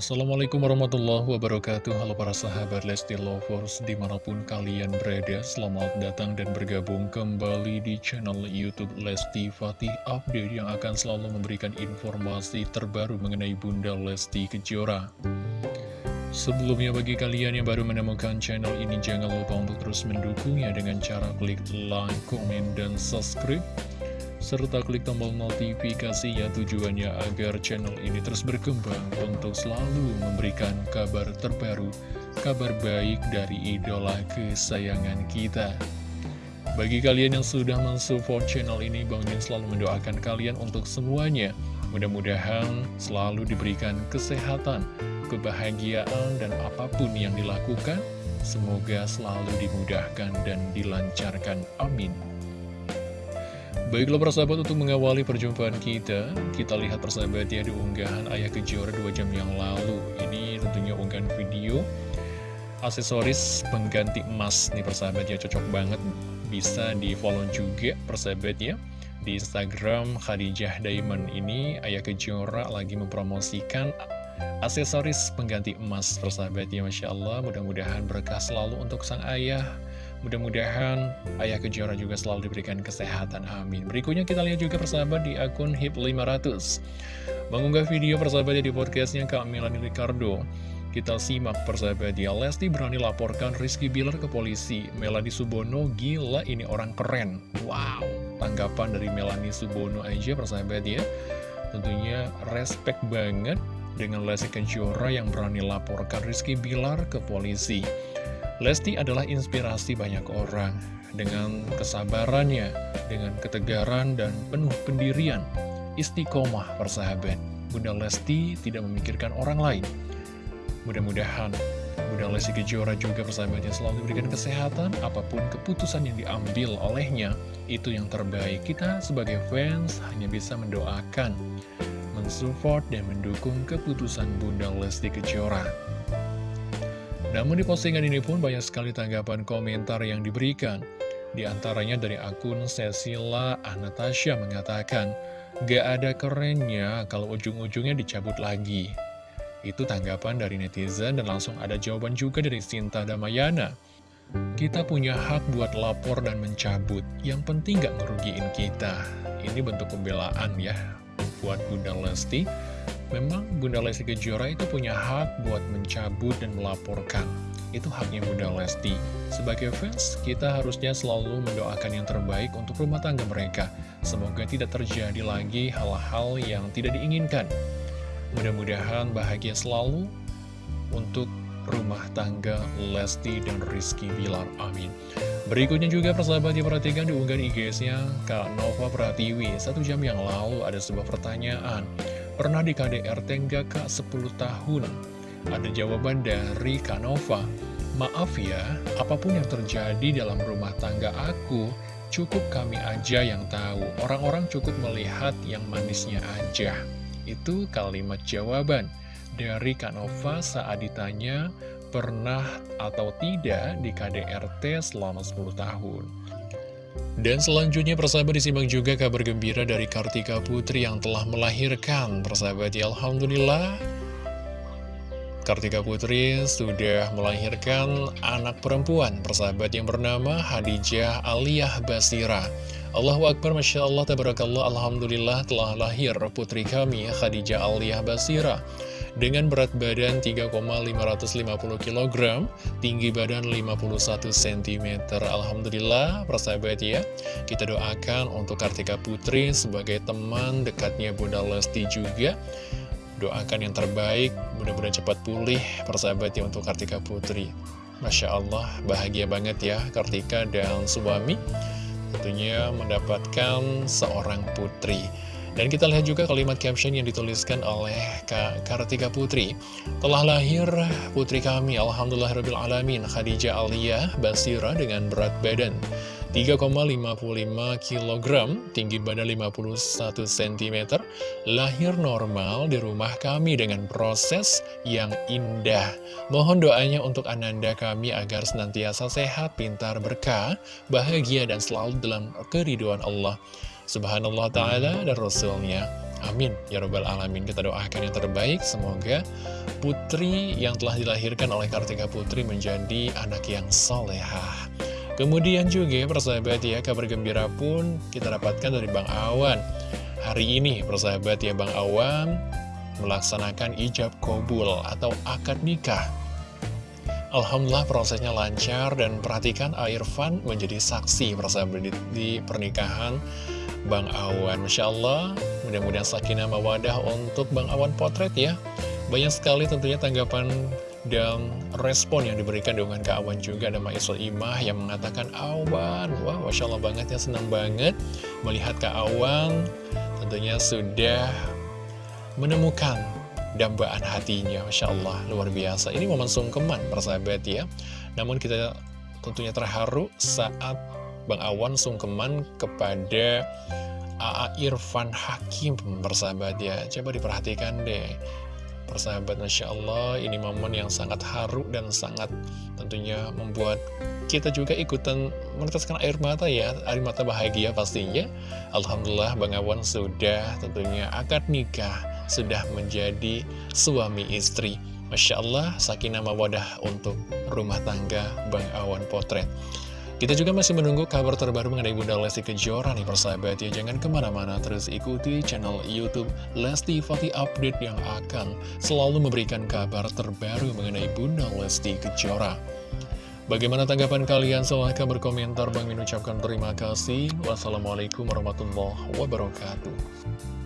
Assalamualaikum warahmatullahi wabarakatuh. Halo para sahabat Lesti Lovers Di mana pun kalian berada Selamat datang dan bergabung kembali di channel Youtube Lesti Fatih Update Yang akan selalu memberikan informasi terbaru mengenai Bunda Lesti Kejora. Sebelumnya bagi kalian yang baru menemukan channel ini Jangan lupa untuk terus mendukungnya dengan cara klik like, komen, dan subscribe serta klik tombol notifikasinya tujuannya agar channel ini terus berkembang untuk selalu memberikan kabar terbaru, kabar baik dari idola kesayangan kita. Bagi kalian yang sudah mensupport channel ini, Bang Min selalu mendoakan kalian untuk semuanya. Mudah-mudahan selalu diberikan kesehatan, kebahagiaan, dan apa pun yang dilakukan, semoga selalu dimudahkan dan dilancarkan. Amin. Baiklah persahabat untuk mengawali perjumpaan kita Kita lihat persahabat ya di unggahan Ayah Kejora 2 jam yang lalu. Ini tentunya unggahan video Aksesoris pengganti emas. Nih persahabat ya cocok banget. Bisa di follow juga persahabat ya Di Instagram Khadijah Diamond. Ini Ayah Kejora lagi mempromosikan aksesoris pengganti emas persahabat ya Masya Allah mudah-mudahan berkah selalu untuk sang ayah Mudah-mudahan Ayah Kejora juga selalu diberikan kesehatan, amin. Berikutnya kita lihat juga persahabat di akun HIP500 Mengunggah video persahabatnya di podcastnya Kak Milani Ricardo. Kita simak persahabat ya. Lesti berani laporkan Rizky Bilar ke polisi. Melanie Subono gila ini orang keren. Wow Tanggapan dari Melanie Subono aja persahabat ya. Tentunya respect banget dengan Lesti Kejora yang berani laporkan Rizky Bilar ke polisi Lesti adalah inspirasi banyak orang dengan kesabarannya, dengan ketegaran dan penuh pendirian. Istiqomah persahabat, Bunda Lesti tidak memikirkan orang lain. Mudah-mudahan Bunda Lesti Kejora juga persahabatnya selalu diberikan kesehatan, apa pun keputusan yang diambil olehnya, itu yang terbaik. Kita sebagai fans hanya bisa mendoakan, mensupport, dan mendukung keputusan Bunda Lesti Kejora. Namun di postingan ini pun banyak sekali tanggapan komentar yang diberikan. Di antaranya dari akun Cecilia Anastasia mengatakan, Gak ada kerennya kalau ujung-ujungnya dicabut lagi. Itu tanggapan dari netizen dan langsung ada jawaban juga dari Sinta Damayana. Kita punya hak buat lapor dan mencabut, yang penting gak ngerugiin kita. Ini bentuk pembelaan ya buat Bunda Lesti Memang Bunda Lesti Kejora itu punya hak buat mencabut dan melaporkan. Itu haknya Bunda Lesti. Sebagai fans, kita harusnya selalu mendoakan yang terbaik untuk rumah tangga mereka. Semoga tidak terjadi lagi hal-hal yang tidak diinginkan. Mudah-mudahan bahagia selalu untuk rumah tangga Lesti dan Rizky Bilar. Amin. Berikutnya juga persahabat diperhatikan di unggahan IG-nya Kak Nova Pratiwi. Satu jam yang lalu ada sebuah pertanyaan. Pernah di KDRT enggak kak 10 tahun? Ada jawaban dari Kak Nova. Maaf ya, apa pun yang terjadi dalam rumah tangga aku, cukup kami aja yang tahu. Orang-orang cukup melihat yang manisnya aja. Itu kalimat jawaban dari Kak Nova saat ditanya pernah atau tidak di KDRT selama 10 tahun. Dan selanjutnya persahabat disimak juga kabar gembira dari Kartika Putri yang telah melahirkan persahabat. Ya Alhamdulillah. Kartika Putri sudah melahirkan anak perempuan persahabat yang bernama Hadijah Aliyah Basira. Allahu Akbar Masya Allah Tabarakallah Alhamdulillah telah lahir putri kami Khadijah Aliyah Basira dengan berat badan 3,550 kg, tinggi badan 51 cm. Alhamdulillah, persahabat ya, kita doakan untuk Kartika Putri sebagai teman dekatnya Bunda Lesti juga. Doakan yang terbaik, mudah-mudahan cepat pulih persahabat ya untuk Kartika Putri. Masya Allah, bahagia banget ya Kartika dan suami tentunya mendapatkan seorang putri. Dan kita lihat juga kalimat caption yang dituliskan oleh Kak Kartika Putri. Telah lahir putri kami, Alhamdulillah Rabbil Alamin, Khadijah Aliyah Basira dengan berat badan 3,55 kg, tinggi badan 51 cm, lahir normal di rumah kami dengan proses yang indah. Mohon doanya untuk Ananda kami agar senantiasa sehat, pintar, berkah, bahagia, dan selalu dalam keriduan Allah. Subhanallah Ta'ala dan Rasulnya. Amin. Ya robbal alamin. Kita doakan yang terbaik. Semoga putri yang telah dilahirkan oleh Kartika Putri Menjadi anak yang solehah Kemudian juga persahabat ya Kabar gembira pun kita dapatkan dari Bang Awan. Hari ini persahabat ya Bang Awan Melaksanakan ijab kobul atau akad nikah. Alhamdulillah prosesnya lancar dan perhatikan Irfan menjadi saksi persahabat di, di pernikahan Bang Awan. Masya Allah. Mudah-mudahan sakinah mawadah untuk Bang Awan potret ya. Banyak sekali tentunya tanggapan dan respon yang diberikan dengan Kak Awan juga. Ada Maisul Imah yang mengatakan Awan, wah Masya Allah banget ya senang banget melihat Kak Awan tentunya sudah menemukan dambaan hatinya. Masya Allah luar biasa. Ini momen sungkeman persahabat ya. Namun kita tentunya terharu saat Bang Awan sungkeman kepada AA Irfan Hakim persahabat ya coba diperhatikan deh persahabat Masya Allah ini momen yang sangat haru dan sangat tentunya membuat kita juga ikutan meneteskan air mata ya air mata bahagia pastinya Alhamdulillah Bang Awan sudah tentunya akad nikah sudah menjadi suami istri. Masya Allah, sakinah mawadah untuk rumah tangga Bang Awan Potret. Kita juga masih menunggu kabar terbaru mengenai Bunda Lesti Kejora nih persahabat ya. Jangan ke mana-mana, terus ikuti channel Youtube Lesti Fati Update yang akan selalu memberikan kabar terbaru mengenai Bunda Lesti Kejora. Bagaimana tanggapan kalian? Silahkan berkomentar. Bang mengucapkan terima kasih. Wassalamualaikum warahmatullahi wabarakatuh.